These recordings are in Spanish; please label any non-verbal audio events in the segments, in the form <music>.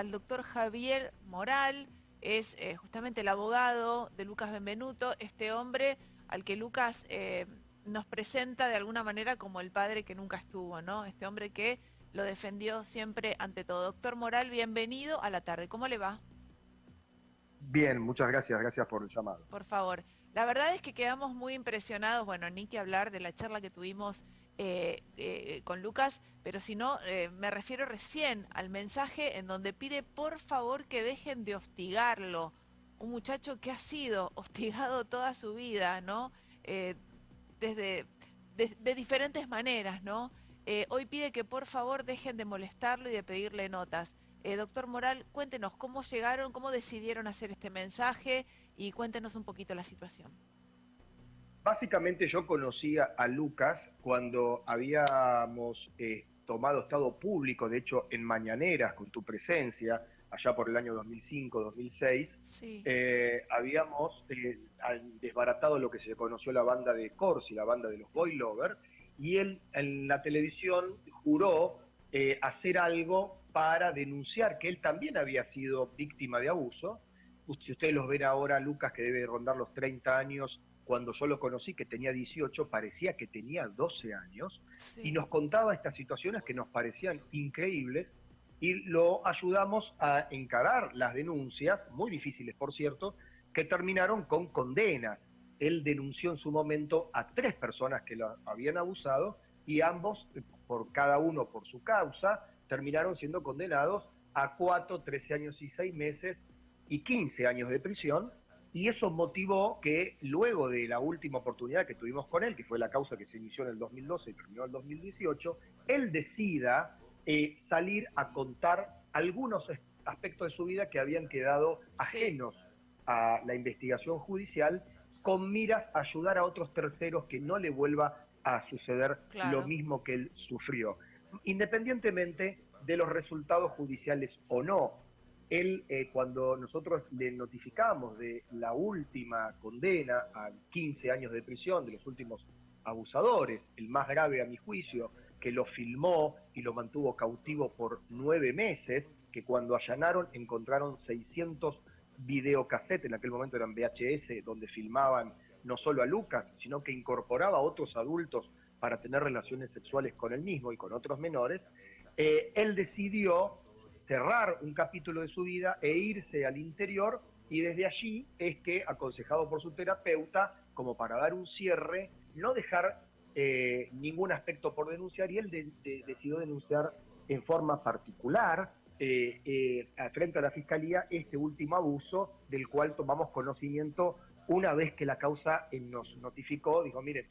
al doctor Javier Moral, es eh, justamente el abogado de Lucas Benvenuto, este hombre al que Lucas eh, nos presenta de alguna manera como el padre que nunca estuvo, ¿no? Este hombre que lo defendió siempre ante todo. Doctor Moral, bienvenido a la tarde. ¿Cómo le va? Bien, muchas gracias, gracias por el llamado. Por favor. La verdad es que quedamos muy impresionados, bueno, ni que hablar de la charla que tuvimos eh, eh, con Lucas, pero si no, eh, me refiero recién al mensaje en donde pide por favor que dejen de hostigarlo. Un muchacho que ha sido <laughs> hostigado toda su vida, ¿no? desde de, diferentes maneras, ¿no? hoy pide que por favor dejen de molestarlo y de pedirle notas. doctor Moral, cuéntenos cómo llegaron, cómo decidieron hacer este mensaje y cuéntenos un poquito la situación. Básicamente yo conocía a Lucas cuando habíamos eh, tomado estado público, de hecho en Mañaneras, con tu presencia, allá por el año 2005-2006, eh, habíamos eh, desbaratado lo que se conoció la banda de Corsi, la banda de los Boy Lover, y él en la televisión juró hacer algo para denunciar que él también había sido víctima de abuso. Si ustedes los ven ahora, Lucas, que debe rondar los 30 años, cuando yo lo conocí, que tenía 18, parecía que tenía 12 años, y nos contaba estas situaciones que nos parecían increíbles, y lo ayudamos a encarar las denuncias, muy difíciles por cierto, que terminaron con condenas. Él denunció en su momento a tres personas que lo habían abusado y ambos, por cada uno por su causa, terminaron siendo condenados a 4, 13 años y 6 meses y 15 años de prisión y eso motivó que luego de la última oportunidad que tuvimos con él, que fue la causa que se inició en el 2012 y terminó en el 2018, él decida eh, salir a contar algunos aspectos de su vida que habían quedado ajenos a la investigación judicial con miras a ayudar a otros terceros que no le vuelva a suceder lo mismo que él sufrió, independientemente de los resultados judiciales o no él, eh, cuando nosotros le notificamos de la última condena a 15 años de prisión de los últimos abusadores, el más grave a mi juicio, que lo filmó y lo mantuvo cautivo por nueve meses, que cuando allanaron encontraron 600 videocassettes, en aquel momento eran VHS, donde filmaban no solo a Lucas, sino que incorporaba a otros adultos para tener relaciones sexuales con él mismo y con otros menores, eh, él decidió cerrar un capítulo de su vida e irse al interior y desde allí es que, aconsejado por su terapeuta, como para dar un cierre, no dejar eh, ningún aspecto por denunciar y él decidió denunciar en forma particular eh, eh, frente a la Fiscalía este último abuso del cual tomamos conocimiento una vez que la causa nos notificó, dijo, mire,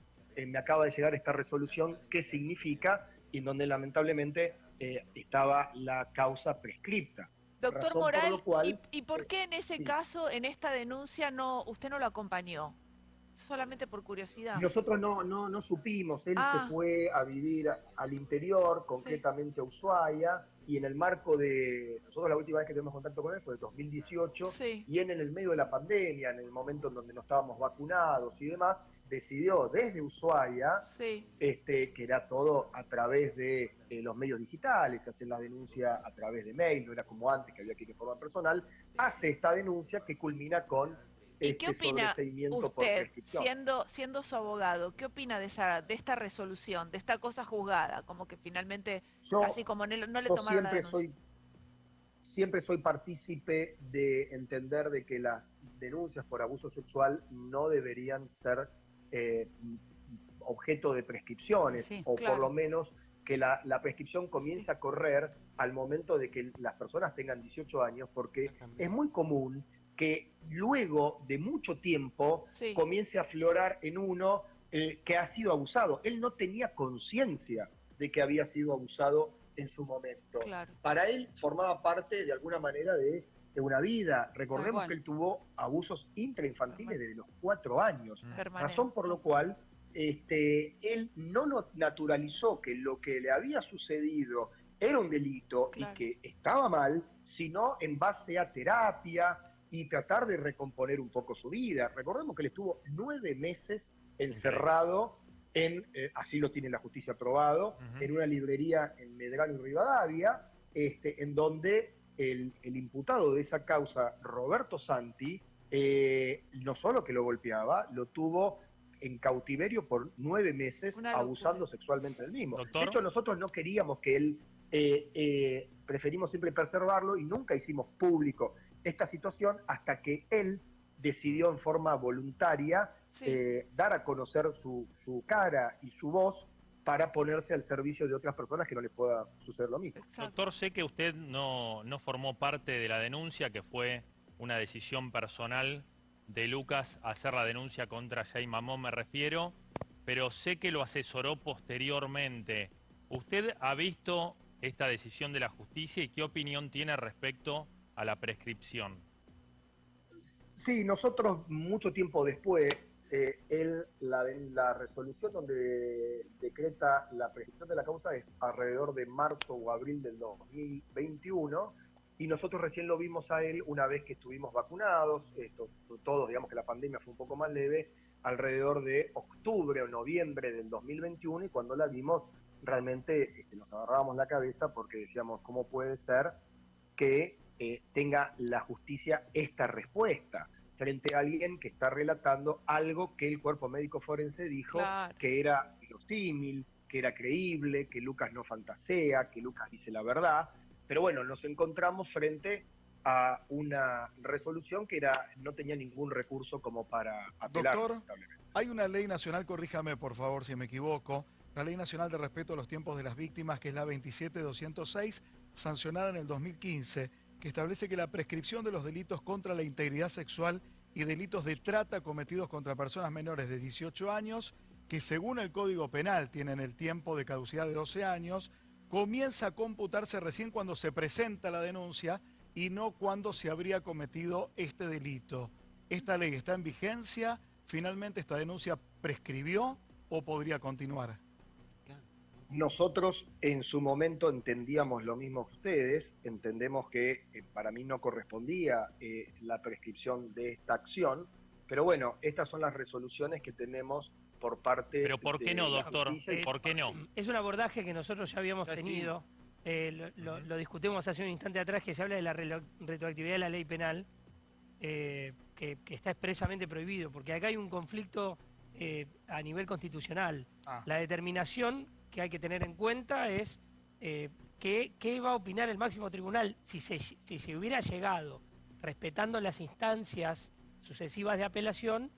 me acaba de llegar esta resolución, ¿qué significa? Y donde lamentablemente eh, estaba la causa prescripta. Doctor Moral, ¿y, por qué en ese caso, en esta denuncia, no usted no lo acompañó? Solamente por curiosidad. Nosotros no, no, no supimos, él se ah. fue a vivir al interior, concretamente a Ushuaia, y en el marco de, nosotros la última vez que tuvimos contacto con él fue en 2018, y en el medio de la pandemia, en el momento en donde no estábamos vacunados y demás, decidió desde Ushuaia, este, que era todo a través de los medios digitales, hacer la denuncia a través de mail, no era como antes que había que ir de forma personal, hace esta denuncia que culmina con ¿Y qué este opina usted, siendo, siendo su abogado, qué opina de, esa, de esta resolución, de esta cosa juzgada? Como que finalmente, casi como no, le tomaron siempre soy Siempre soy partícipe de entender de que las denuncias por abuso sexual no deberían ser eh, objeto de prescripciones, o por lo menos que la, prescripción comience a correr al momento de que las personas tengan 18 años, porque es muy común que luego de mucho tiempo comience a aflorar en uno eh, que ha sido abusado. Él no tenía conciencia de que había sido abusado en su momento. Para él formaba parte de alguna manera de, una vida. Recordemos que él tuvo abusos intrainfantiles desde los cuatro años, razón por lo cual este, él no naturalizó que lo que le había sucedido era un delito y que estaba mal, sino en base a terapia, y tratar de recomponer un poco su vida. Recordemos que él estuvo nueve meses encerrado en, eh, así lo tiene la justicia aprobado, en una librería en Medrano y Rivadavia, este, en donde el, el imputado de esa causa, Roberto Santi, eh, no solo que lo golpeaba, lo tuvo en cautiverio por nueve meses abusando sexualmente del mismo. Doctor. De hecho, nosotros no queríamos que él, eh, eh, preferimos siempre preservarlo y nunca hicimos público esta situación hasta que él decidió en forma voluntaria Sí. eh, dar a conocer su, su cara y su voz para ponerse al servicio de otras personas que no les pueda suceder lo mismo. Exacto. Doctor, sé que usted no, no formó parte de la denuncia, que fue una decisión personal de Lucas hacer la denuncia contra Jay Mamón, me refiero, pero sé que lo asesoró posteriormente. ¿Usted ha visto esta decisión de la justicia y qué opinión tiene respecto a la prescripción? Sí, nosotros mucho tiempo después, eh, él, la, la resolución donde decreta la prescripción de la causa es alrededor de marzo o abril del 2021 y nosotros recién lo vimos a él una vez que estuvimos vacunados, esto, todos digamos que la pandemia fue un poco más leve, alrededor de octubre o noviembre del 2021 y cuando la vimos realmente este, nos agarrábamos la cabeza porque decíamos, ¿cómo puede ser que eh, tenga la justicia esta respuesta frente a alguien que está relatando algo que el cuerpo médico forense dijo Claro. que era verosímil, que era creíble, que Lucas no fantasea, que Lucas dice la verdad. Pero bueno, nos encontramos frente a una resolución que era no tenía ningún recurso como para apelar. Doctor. Hay una ley nacional, corríjame por favor si me equivoco, la Ley Nacional de Respeto a los Tiempos de las Víctimas, que es la 27206, sancionada en el 2015, que establece que la prescripción de los delitos contra la integridad sexual y delitos de trata cometidos contra personas menores de 18 años, que según el Código Penal tienen el tiempo de caducidad de 12 años, comienza a computarse recién cuando se presenta la denuncia y no cuando se habría cometido este delito. ¿Esta ley está en vigencia? ¿Finalmente esta denuncia prescribió o podría continuar? Nosotros en su momento entendíamos lo mismo que ustedes, entendemos que eh, para mí no correspondía eh, la prescripción de esta acción, pero bueno, estas son las resoluciones que tenemos por parte Pero ¿por qué de no, la doctor? y ¿Por qué no? Es un abordaje que nosotros ya habíamos Ya sí. tenido. eh, lo, lo- lo discutimos hace un instante atrás, que se habla de la retroactividad de la ley penal, eh, que, que está expresamente prohibido, porque acá hay un conflicto eh, a nivel constitucional. Ah. La determinación que hay que tener en cuenta es eh, qué, qué va a opinar el máximo tribunal si se, si se hubiera llegado, respetando las instancias sucesivas de apelación,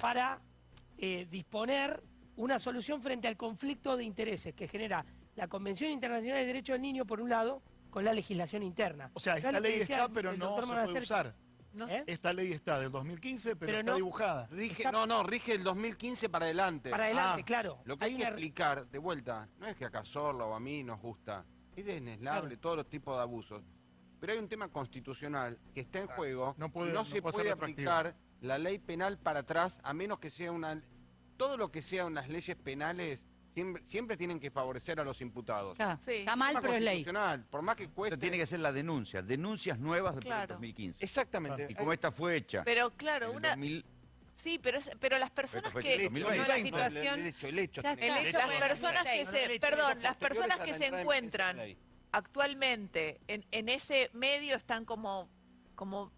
para eh, disponer una solución frente al conflicto de intereses que genera la Convención Internacional de Derechos del Niño, por un lado, con la legislación interna. O sea, esta ley decía está, pero no se puede usar. No ¿Eh? Esta ley está del 2015, pero, Pero está no- dibujada. Rige, Está- no, no, rige el 2015 para adelante. Para adelante, Ah, claro. Lo que hay, que una- explicar, de vuelta, no es que a Cazorla o a mí nos gusta, es desneslable Claro. todos los tipos de abusos. Pero hay un tema constitucional que está en juego No puede- y no, no se puede aplicar la ley penal para atrás a menos que sea una... Todo lo que sea unas leyes penales siempre, siempre tienen que favorecer a los imputados. Sí. Está mal, pero es ley. Por más que cueste... Tiene que ser la denuncia, denuncias nuevas después Claro. del 2015. Exactamente. Y como esta fue hecha Pero claro, en el una... 2000, Sí, pero, es- pero las personas que... el 2020. No, la situación- El hecho, el hecho. Ya tiene que- está. el- hecho las personas que 2006, se... Perdón, las personas que se encuentran actualmente en, en ese medio están como... como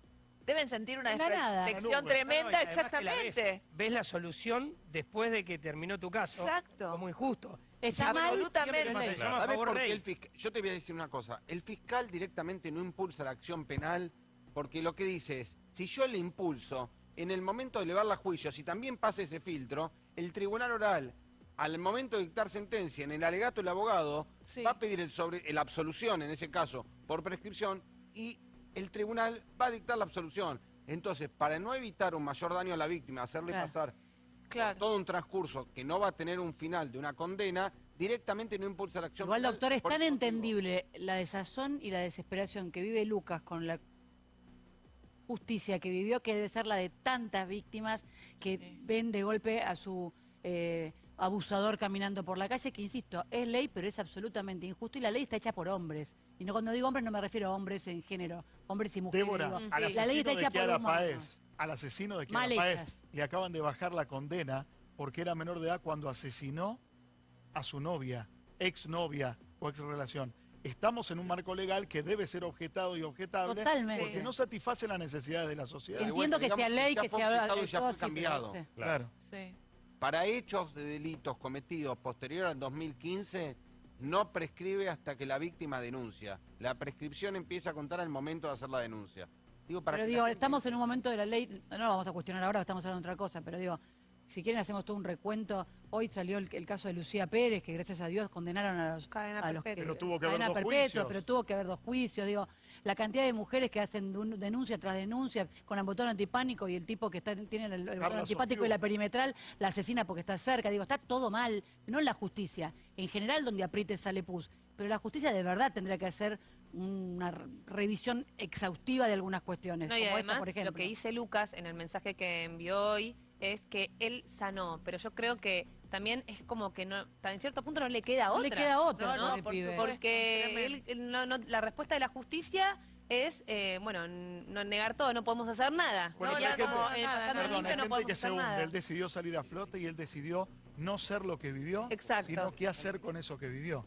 deben sentir una desprotección no, tremenda, la ves- exactamente. Ves, la solución después de que terminó tu caso. Exacto. Como injusto. Está mal, Absolutamente. siempre es ley. Se llama ¿Sabes favor por qué ley. el fiscal? Yo te voy a decir una cosa. El fiscal directamente no impulsa la acción penal porque lo que dice es, si yo le impulso, en el momento de elevar la juicio, si también pasa ese filtro, el tribunal oral, al momento de dictar sentencia, en el alegato del abogado, Sí. va a pedir el sobre, la absolución, en ese caso, por prescripción, y el tribunal va a dictar la absolución. Entonces, para no evitar un mayor daño a la víctima, hacerle Claro. pasar Claro. todo un transcurso que no va a tener un final de una condena, directamente no impulsa la acción Igual, penal doctor, es tan entendible la desazón y la desesperación que vive Lucas con la justicia que vivió, que debe ser la de tantas víctimas que Sí. ven de golpe a su eh, abusador caminando por la calle, que insisto, es ley, pero es absolutamente injusto y la ley está hecha por hombres. Y no cuando digo hombres no me refiero a hombres en género, hombres y mujeres. Débora, digo. al Sí. La ley asesino está de hecha por Kiara humanos. Paez, al asesino de Kiara Paez, le acaban de bajar la condena porque era menor de edad cuando asesinó a su novia, exnovia o ex relación. estamos en un marco legal que debe ser objetado y objetable Totalmente. porque no satisface las necesidades de la sociedad. Entiendo bueno, que sea ley, que ya que fue sea y ya pero- sí. Claro. Sí. Para hechos de delitos cometidos posterior al 2015, no prescribe hasta que la víctima denuncia. La prescripción empieza a contar al momento de hacer la denuncia. Digo, para Pero digo, gente- estamos en un momento de la ley, no lo vamos a cuestionar ahora, estamos hablando de otra cosa, pero digo, si quieren hacemos todo un recuento. Hoy salió el, el caso de Lucía Pérez, que gracias a Dios condenaron a los, Cadena a los perpetua. Pero tuvo que haber dos perpetua, juicios. pero tuvo que haber dos juicios. Digo, la cantidad de mujeres que hacen denuncia tras denuncia con el botón antipánico y el tipo que está, tiene el, el botón antipático y la perimetral la asesina porque está cerca. Digo, está todo mal, no en la justicia. En general, donde apriete sale pus. Pero la justicia de verdad tendría que hacer una re- revisión exhaustiva de algunas cuestiones. No, y como esta, además por ejemplo. lo que dice Lucas en el mensaje que envió hoy es que él sanó, pero yo creo que también es como que no, en cierto punto no le queda No otra. le queda otra, No, no, por pibe. Porque él- él no- no- la respuesta de la justicia es, eh, bueno, no negar todo, no podemos hacer nada. Bueno, ya gente- como eh, pasando nada. Limpio no gente podemos que hacer según nada. él decidió salir a flote y él decidió no ser lo que vivió, Exacto. sino qué hacer con eso que vivió.